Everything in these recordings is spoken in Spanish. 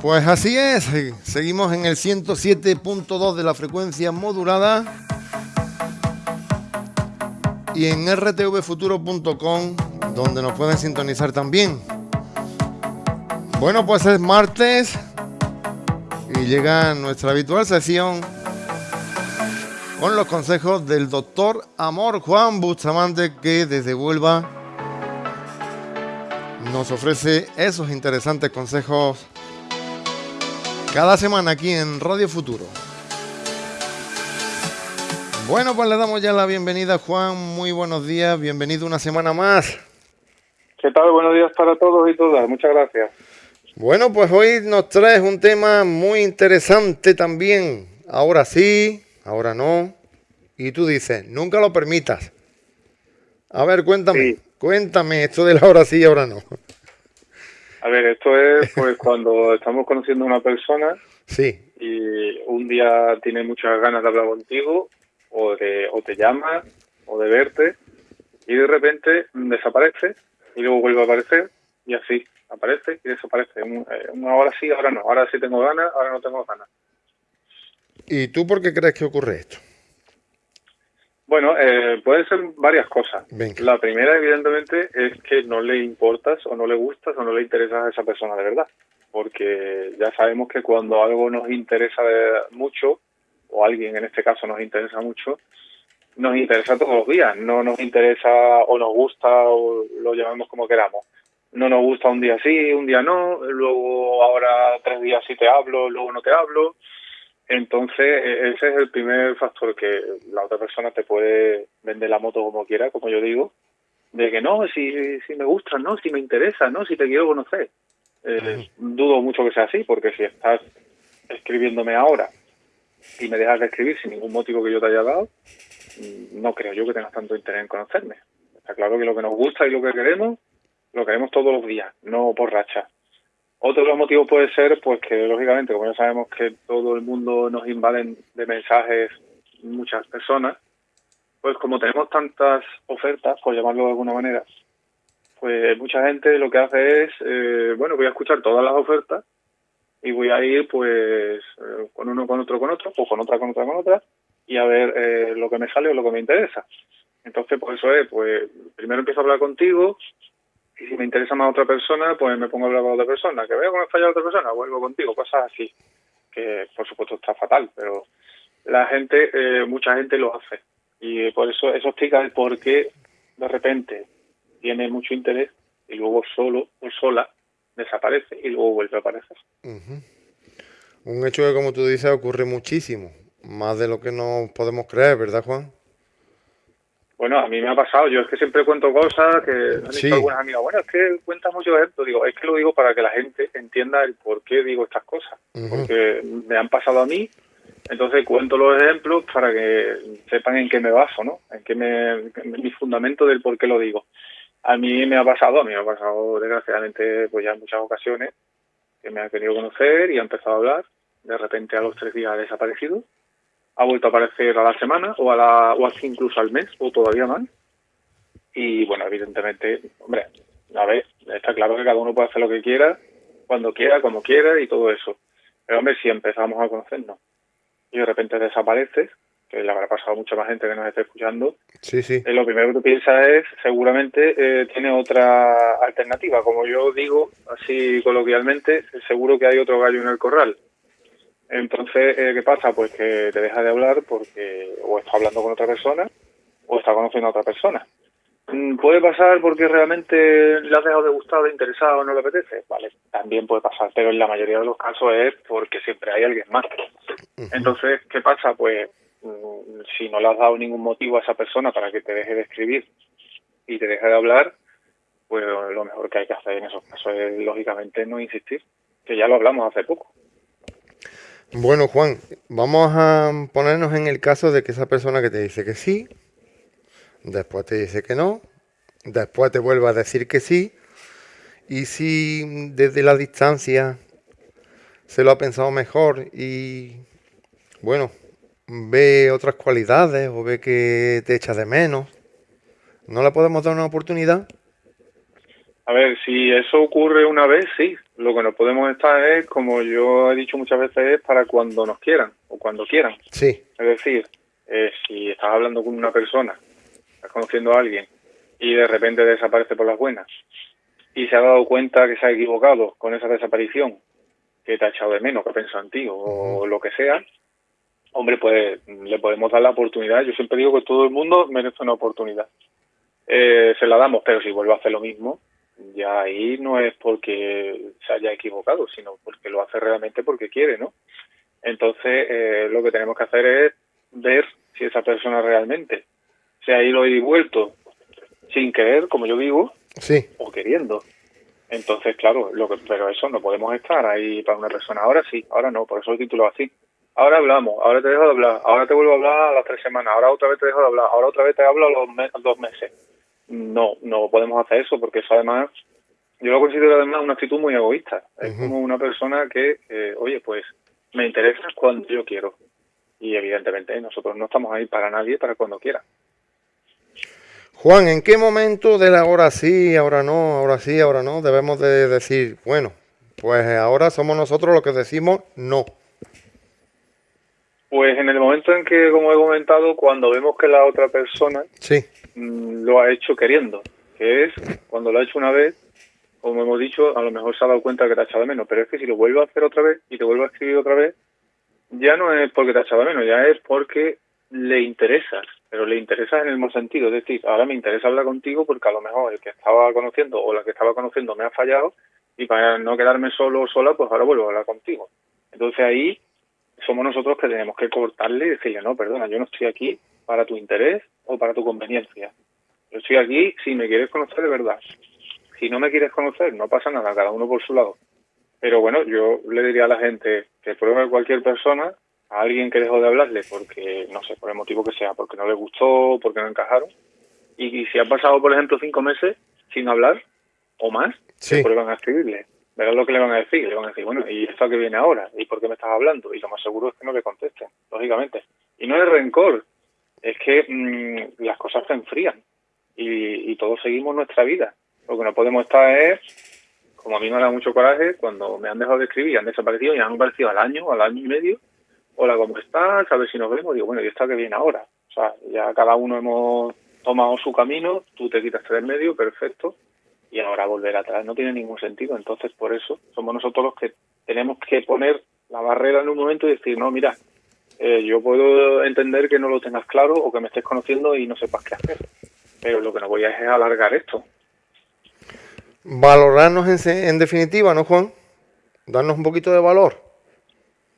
Pues así es, seguimos en el 107.2 de la frecuencia modulada y en rtvfuturo.com donde nos pueden sintonizar también. Bueno, pues es martes y llega nuestra habitual sesión con los consejos del doctor Amor Juan Bustamante que desde Huelva nos ofrece esos interesantes consejos cada semana aquí en Radio Futuro. Bueno, pues le damos ya la bienvenida, Juan. Muy buenos días, bienvenido una semana más. ¿Qué tal? Buenos días para todos y todas. Muchas gracias. Bueno, pues hoy nos traes un tema muy interesante también. Ahora sí, ahora no. Y tú dices, nunca lo permitas. A ver, cuéntame, cuéntame esto de la ahora sí y ahora no. A ver, esto es pues cuando estamos conociendo a una persona sí. y un día tiene muchas ganas de hablar contigo o, de, o te llama o de verte y de repente desaparece y luego vuelve a aparecer y así aparece y desaparece. Ahora sí, ahora no. Ahora sí tengo ganas, ahora no tengo ganas. ¿Y tú por qué crees que ocurre esto? Bueno, eh, pueden ser varias cosas. La primera, evidentemente, es que no le importas o no le gustas o no le interesas a esa persona de verdad. Porque ya sabemos que cuando algo nos interesa mucho, o alguien en este caso nos interesa mucho, nos interesa todos los días. No nos interesa o nos gusta o lo llamamos como queramos. No nos gusta un día sí, un día no, luego ahora tres días sí te hablo, luego no te hablo entonces, e-, ese es el primer factor que la otra persona te puede vender la moto como quiera, como yo digo, de que no, si, si me gusta, no, si me interesa, no, si te quiero conocer. Eh, dudo mucho que sea así, porque si estás escribiéndome ahora y me dejas de escribir sin ningún motivo que yo te haya dado, mm, no creo yo que tengas tanto interés en conocerme. Está claro que lo que nos gusta y lo que queremos, lo queremos todos los días, no por racha. Otro de los motivos puede ser, pues que lógicamente, como ya sabemos que todo el mundo nos invaden de mensajes muchas personas, pues como tenemos tantas ofertas, por llamarlo de alguna manera, pues mucha gente lo que hace es, eh, bueno, voy a escuchar todas las ofertas y voy a ir pues eh, con uno, con otro, con otro, o con otra, con otra, con otra, y a ver eh, lo que me sale o lo que me interesa. Entonces, por eso es, pues primero empiezo a hablar contigo, y si me interesa más otra persona, pues me pongo a hablar con otra persona. Que veo que me falla otra persona, vuelvo contigo, cosas así. Que por supuesto está fatal, pero la gente, eh, mucha gente lo hace. Y por eso eso explica el por qué de repente tiene mucho interés y luego solo o sola desaparece y luego vuelve a aparecer. Un hecho que, como tú dices, ocurre muchísimo, más de lo que nos podemos creer, ¿verdad, Juan? Bueno, a mí me ha pasado, yo es que siempre cuento cosas que han dicho algunas amigas, bueno, es que cuentas mucho esto, digo, es que lo digo para que la gente entienda el por qué digo estas cosas, porque me han pasado a mí, entonces cuento los ejemplos para que sepan en qué me baso, ¿no? En qué me, mi fundamento del por qué lo digo. A mí me ha pasado, a mí me ha pasado desgraciadamente pues ya en muchas ocasiones que me ha querido conocer y ha empezado a hablar, de repente a los tres días ha desaparecido ha vuelto a aparecer a la semana o a la o así incluso al mes o todavía más. Y bueno, evidentemente, hombre, a ver, está claro que cada uno puede hacer lo que quiera, cuando quiera, como quiera y todo eso. Pero hombre, si empezamos a conocernos y de repente desapareces, que le habrá pasado a mucha más gente que nos esté escuchando, sí, sí. Eh, lo primero que tú piensas es, seguramente eh, tiene otra alternativa. Como yo digo, así coloquialmente, seguro que hay otro gallo en el corral. Entonces, eh, ¿qué pasa? Pues que te deja de hablar porque o está hablando con otra persona o está conociendo a otra persona. Mm, ¿Puede pasar porque realmente le has dejado de gustar, de interesado o no le apetece? Vale, también puede pasar, pero en la mayoría de los casos es porque siempre hay alguien más. Entonces, ¿qué pasa? Pues mm, si no le has dado ningún motivo a esa persona para que te deje de escribir y te deje de hablar, pues lo mejor que hay que hacer en esos casos es, lógicamente, no insistir, que ya lo hablamos hace poco. Bueno, Juan, vamos a ponernos en el caso de que esa persona que te dice que sí, después te dice que no, después te vuelve a decir que sí, y si desde la distancia se lo ha pensado mejor y, bueno, ve otras cualidades o ve que te echa de menos, ¿no le podemos dar una oportunidad? A ver, si eso ocurre una vez, sí, Lo que no podemos estar es, como yo he dicho muchas veces, es para cuando nos quieran o cuando quieran. Sí. Es decir, eh, si estás hablando con una persona, estás conociendo a alguien y de repente desaparece por las buenas y se ha dado cuenta que se ha equivocado con esa desaparición, que te ha echado de menos, que ha pensado en ti o lo que sea, hombre, pues le podemos dar la oportunidad. Yo siempre digo que todo el mundo merece una oportunidad. Eh, se la damos, pero si vuelve a hacer lo mismo, ya ahí no es porque se haya equivocado, sino porque lo hace realmente porque quiere, ¿no? Entonces, eh, lo que tenemos que hacer es ver si esa persona realmente se ha ido y vuelto sin querer, como yo digo, sí. o queriendo. Entonces, claro, lo que, pero eso no podemos estar ahí para una persona. Ahora sí, ahora no, por eso lo titulo así. Ahora hablamos, ahora te dejo de hablar, ahora te vuelvo a hablar a las tres semanas, ahora otra vez te dejo de hablar, ahora otra vez te hablo a los dos meses. No, no podemos hacer eso porque eso además, yo lo considero además una actitud muy egoísta. Es como una persona que, eh, oye, pues me interesa cuando yo quiero. Y evidentemente nosotros no estamos ahí para nadie, para cuando quiera. Juan, ¿en qué momento de la ahora sí, ahora no, ahora sí, ahora no, debemos de decir, bueno, pues ahora somos nosotros los que decimos no? Pues en el momento en que, como he comentado, cuando vemos que la otra persona sí. Mm, lo ha hecho queriendo, que es cuando lo ha hecho una vez, como hemos dicho, a lo mejor se ha dado cuenta que te ha echado de menos, pero es que si lo vuelve a hacer otra vez y te vuelve a escribir otra vez, ya no es porque te ha echado de menos, ya es porque le interesas, pero le interesas en el mismo sentido, es decir, ahora me interesa hablar contigo porque a lo mejor el que estaba conociendo o la que estaba conociendo me ha fallado y para no quedarme solo o sola, pues ahora vuelvo a hablar contigo. Entonces ahí somos nosotros que tenemos que cortarle y decirle, no, perdona, yo no estoy aquí para tu interés o para tu conveniencia. Yo estoy aquí si me quieres conocer de verdad. Si no me quieres conocer, no pasa nada, cada uno por su lado. Pero bueno, yo le diría a la gente que pruebe cualquier persona, a alguien que dejó de hablarle porque, no sé, por el motivo que sea, porque no le gustó, porque no encajaron. Y, si han pasado, por ejemplo, cinco meses sin hablar o más, sí. prueban a escribirle verás lo que le van a decir. Le van a decir, bueno, ¿y esto que viene ahora? ¿Y por qué me estás hablando? Y lo más seguro es que no le contesten, lógicamente. Y no es rencor, es que mm, las cosas se enfrían y, y todos seguimos nuestra vida. Lo que no podemos estar es, como a mí me da mucho coraje, cuando me han dejado de escribir han desaparecido, y han aparecido al año, al año y medio, hola, ¿cómo estás? A ver si nos vemos. Digo, bueno, ¿y esto que viene ahora? O sea, ya cada uno hemos tomado su camino, tú te quitas del medio, perfecto, y ahora volver atrás no tiene ningún sentido. Entonces, por eso somos nosotros los que tenemos que poner la barrera en un momento y decir, no, mira, eh, yo puedo entender que no lo tengas claro o que me estés conociendo y no sepas qué hacer, pero lo que no voy a es alargar esto. Valorarnos en, en definitiva, ¿no, Juan? Darnos un poquito de valor.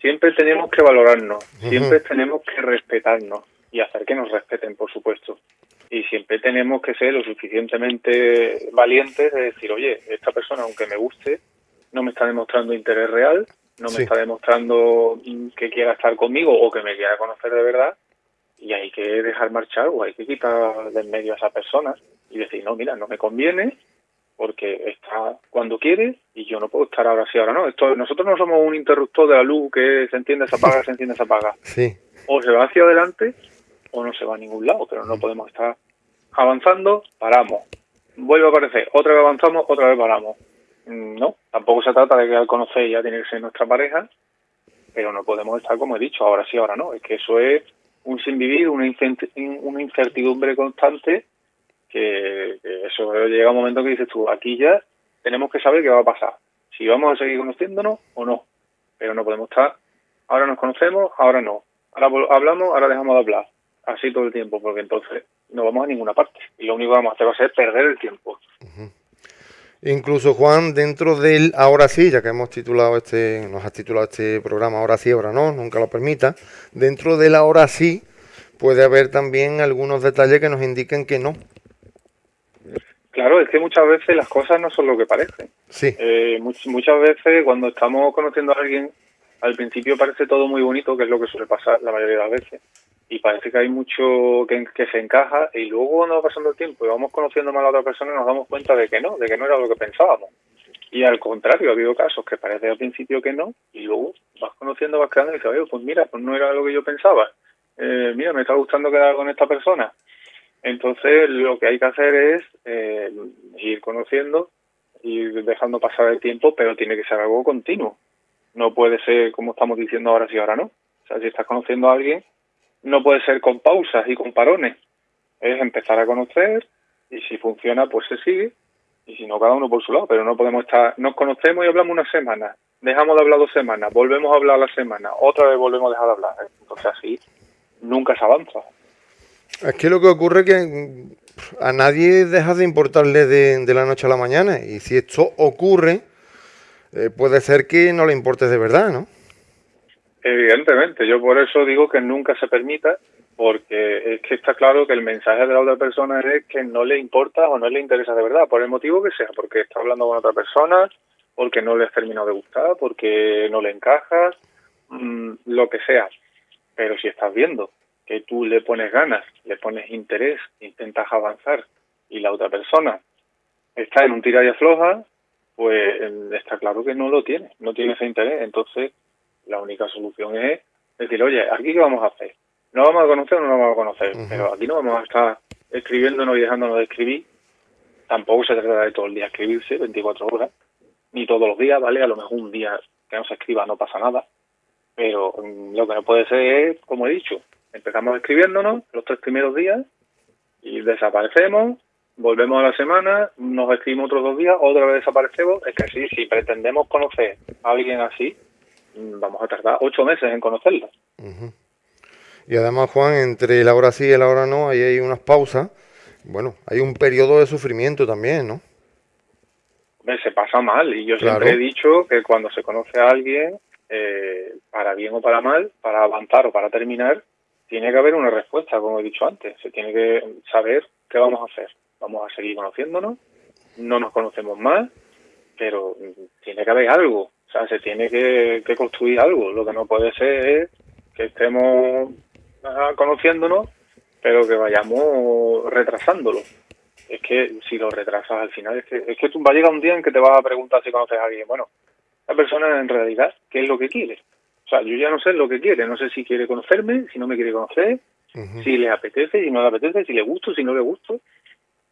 Siempre tenemos que valorarnos, siempre tenemos que respetarnos y hacer que nos respeten, por supuesto y siempre tenemos que ser lo suficientemente valientes de decir, oye, esta persona, aunque me guste, no me está demostrando interés real, no me está demostrando que quiera estar conmigo o que me quiera conocer de verdad, y hay que dejar marchar o hay que quitar del medio a esa persona y decir, no, mira, no me conviene porque está cuando quiere y yo no puedo estar ahora sí, ahora no. Esto, nosotros no somos un interruptor de la luz que se entiende, se apaga, se entiende, se apaga. Sí. O se va hacia adelante o no se va a ningún lado, pero no podemos estar avanzando, paramos. Vuelve a aparecer, otra vez avanzamos, otra vez paramos. Mm, no, tampoco se trata de que al conocer ya tiene que ser nuestra pareja, pero no podemos estar como he dicho, ahora sí, ahora no. Es que eso es un sin vivir, una, una incertidumbre constante, que, eso llega un momento que dices tú, aquí ya tenemos que saber qué va a pasar. Si vamos a seguir conociéndonos o no. Pero no podemos estar, ahora nos conocemos, ahora no. Ahora hablamos, ahora dejamos de hablar así todo el tiempo, porque entonces no vamos a ninguna parte. Y lo único que vamos a hacer va a ser perder el tiempo. Incluso Juan, dentro del ahora sí, ya que hemos titulado este, nos has titulado este programa ahora sí, ahora no, nunca lo permita, dentro del ahora sí puede haber también algunos detalles que nos indiquen que no. Claro, es que muchas veces las cosas no son lo que parecen. Sí. Eh, muchas veces cuando estamos conociendo a alguien, al principio parece todo muy bonito, que es lo que suele pasar la mayoría de las veces y parece que hay mucho que, se encaja y luego cuando va pasando el tiempo y vamos conociendo más a otra persona nos damos cuenta de que no, de que no era lo que pensábamos. Y al contrario, ha habido casos que parece al principio que no y luego vas conociendo, vas quedando y dices, oye, pues mira, pues no era lo que yo pensaba. Eh, mira, me está gustando quedar con esta persona. Entonces lo que hay que hacer es eh, ir conociendo ir dejando pasar el tiempo, pero tiene que ser algo continuo. No puede ser como estamos diciendo ahora sí, ahora no. O sea, si estás conociendo a alguien, no puede ser con pausas y con parones. Es empezar a conocer y si funciona, pues se sigue y si no, cada uno por su lado. Pero no podemos estar, nos conocemos y hablamos una semana, dejamos de hablar dos semanas, volvemos a hablar la semana, otra vez volvemos a dejar de hablar. Entonces así nunca se avanza. Es que lo que ocurre es que a nadie deja de importarle de, la noche a la mañana y si esto ocurre, eh, puede ser que no le importe de verdad, ¿no? Evidentemente, yo por eso digo que nunca se permita, porque es que está claro que el mensaje de la otra persona es que no le importa o no le interesa de verdad, por el motivo que sea, porque está hablando con otra persona, porque no le has terminado de gustar, porque no le encajas, mm, lo que sea. Pero si estás viendo que tú le pones ganas, le pones interés, intentas avanzar y la otra persona está en un tira y afloja, pues está claro que no lo tiene, no tiene ese interés. Entonces, la única solución es decir, oye, ¿aquí qué vamos a hacer? ¿No vamos a conocer o no vamos a conocer? Pero aquí no vamos a estar escribiéndonos y dejándonos de escribir. Tampoco se trata de todo el día escribirse, 24 horas, ni todos los días, ¿vale? A lo mejor un día que no se escriba no pasa nada. Pero mm, lo que no puede ser es, como he dicho, empezamos escribiéndonos los tres primeros días y desaparecemos, volvemos a la semana, nos escribimos otros dos días, otra vez desaparecemos. Es que sí, si pretendemos conocer a alguien así, vamos a tardar ocho meses en conocerlo. Y además, Juan, entre el ahora sí y el ahora no, ahí hay unas pausas. Bueno, hay un periodo de sufrimiento también, ¿no? Se pasa mal y yo siempre he dicho que cuando se conoce a alguien, eh, para bien o para mal, para avanzar o para terminar, tiene que haber una respuesta, como he dicho antes. Se tiene que saber qué vamos a hacer. Vamos a seguir conociéndonos, no nos conocemos más, pero tiene que haber algo. O sea, se tiene que, construir algo. Lo que no puede ser es que estemos ah, conociéndonos, pero que vayamos retrasándolo. Es que si lo retrasas al final, es que, es que tú va a llegar un día en que te vas a preguntar si conoces a alguien. Bueno, la persona en realidad, ¿qué es lo que quiere? O sea, yo ya no sé lo que quiere, no sé si quiere conocerme, si no me quiere conocer, si le apetece, si no le apetece, si le gusto, si no le gusto.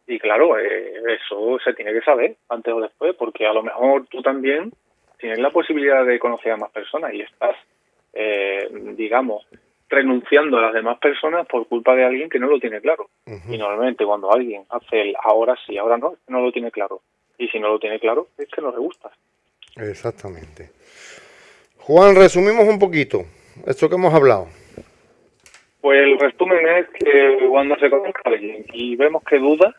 Y claro, eh, eso se tiene que saber antes o después, porque a lo mejor tú también tienes la posibilidad de conocer a más personas y estás, eh, digamos, renunciando a las demás personas por culpa de alguien que no lo tiene claro. Y normalmente cuando alguien hace el ahora sí, ahora no, no lo tiene claro. Y si no lo tiene claro, es que no le gusta. Exactamente. Juan, resumimos un poquito esto que hemos hablado. Pues el resumen es que cuando se conoce a alguien y vemos que duda,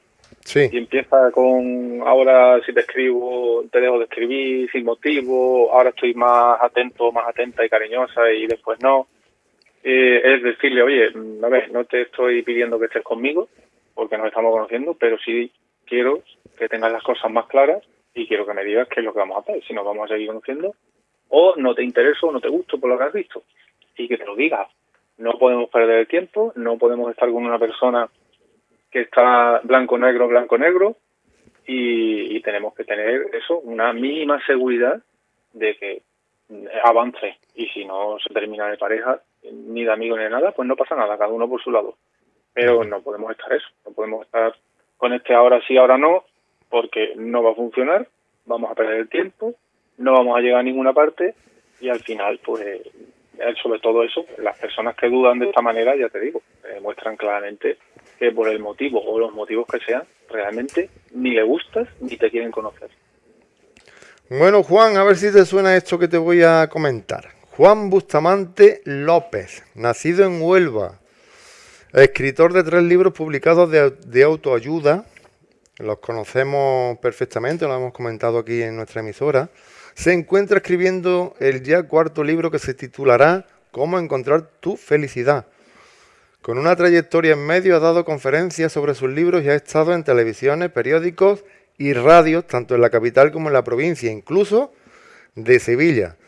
y empieza con ahora si te escribo, te dejo de escribir sin motivo, ahora estoy más atento, más atenta y cariñosa y después no, eh, es decirle, oye, a ver, no te estoy pidiendo que estés conmigo porque nos estamos conociendo, pero sí quiero que tengas las cosas más claras y quiero que me digas qué es lo que vamos a hacer, si nos vamos a seguir conociendo o no te intereso o no te gusto por lo que has visto y que te lo digas. No podemos perder el tiempo, no podemos estar con una persona que está blanco-negro, blanco-negro y, tenemos que tener eso, una mínima seguridad de que avance y si no se termina de pareja, ni de amigo ni de nada, pues no pasa nada, cada uno por su lado. Pero no podemos estar eso, no podemos estar con este ahora sí, ahora no, porque no va a funcionar, vamos a perder el tiempo no vamos a llegar a ninguna parte y al final, pues, eh, sobre todo eso, las personas que dudan de esta manera, ya te digo, muestran claramente que por el motivo o los motivos que sean, realmente ni le gustas ni te quieren conocer. Bueno, Juan, a ver si te suena esto que te voy a comentar. Juan Bustamante López, nacido en Huelva, escritor de tres libros publicados de, de autoayuda, los conocemos perfectamente, lo hemos comentado aquí en nuestra emisora se encuentra escribiendo el ya cuarto libro que se titulará Cómo encontrar tu felicidad. Con una trayectoria en medio ha dado conferencias sobre sus libros y ha estado en televisiones, periódicos y radios, tanto en la capital como en la provincia, incluso de Sevilla.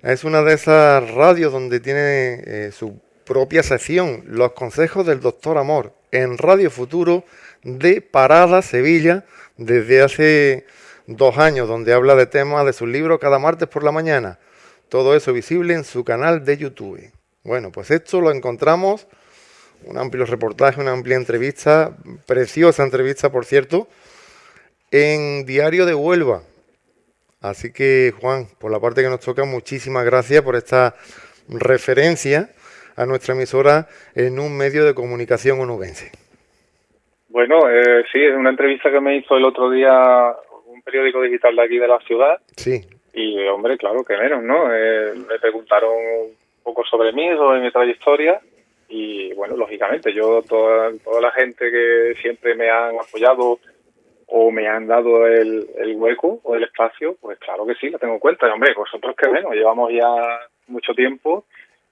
Es una de esas radios donde tiene eh, su propia sección, Los Consejos del Doctor Amor, en Radio Futuro de Parada, Sevilla, desde hace dos años, donde habla de temas de sus libros cada martes por la mañana. Todo eso visible en su canal de YouTube. Bueno, pues esto lo encontramos, un amplio reportaje, una amplia entrevista, preciosa entrevista, por cierto, en Diario de Huelva. Así que, Juan, por la parte que nos toca, muchísimas gracias por esta referencia a nuestra emisora en un medio de comunicación onubense. Bueno, eh, sí, es una entrevista que me hizo el otro día un periódico digital de aquí de la ciudad. Sí. Y, hombre, claro, que menos, ¿no? Eh, me preguntaron un poco sobre mí, sobre mi trayectoria. Y, bueno, lógicamente, yo, toda, toda la gente que siempre me han apoyado o me han dado el, el hueco o el espacio, pues claro que sí, lo tengo en cuenta. Y, hombre, vosotros que menos, llevamos ya mucho tiempo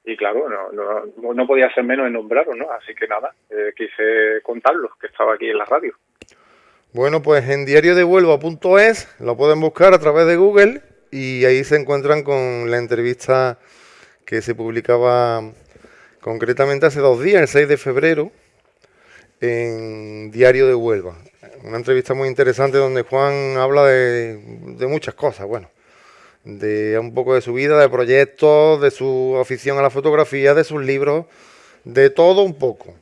y claro, no, no, podía ser menos en nombraros, ¿no? Así que nada, eh, quise contarlos, que estaba aquí en la radio. Bueno, pues en diariodehuelva.es lo pueden buscar a través de Google y ahí se encuentran con la entrevista que se publicaba concretamente hace dos días, el 6 de febrero, en Diario de Huelva. Una entrevista muy interesante donde Juan habla de, de muchas cosas, bueno, de un poco de su vida, de proyectos, de su afición a la fotografía, de sus libros, de todo un poco.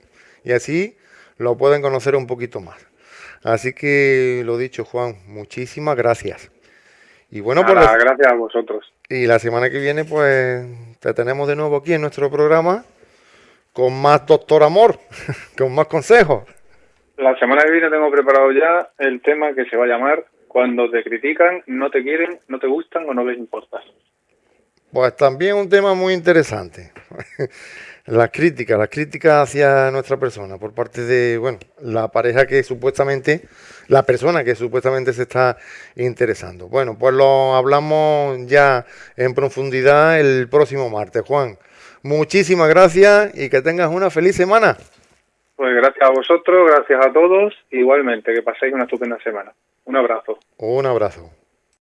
Y así lo pueden conocer un poquito más. Así que lo dicho, Juan, muchísimas gracias. Y bueno, pues gracias a vosotros. Y la semana que viene, pues te tenemos de nuevo aquí en nuestro programa con más Doctor Amor, con más consejos. La semana que viene tengo preparado ya el tema que se va a llamar cuando te critican, no te quieren, no te gustan o no les importas. Pues también un tema muy interesante. las críticas, las críticas hacia nuestra persona por parte de, bueno, la pareja que supuestamente, la persona que supuestamente se está interesando. Bueno, pues lo hablamos ya en profundidad el próximo martes. Juan, muchísimas gracias y que tengas una feliz semana. Pues gracias a vosotros, gracias a todos, igualmente, que paséis una estupenda semana. Un abrazo. Un abrazo.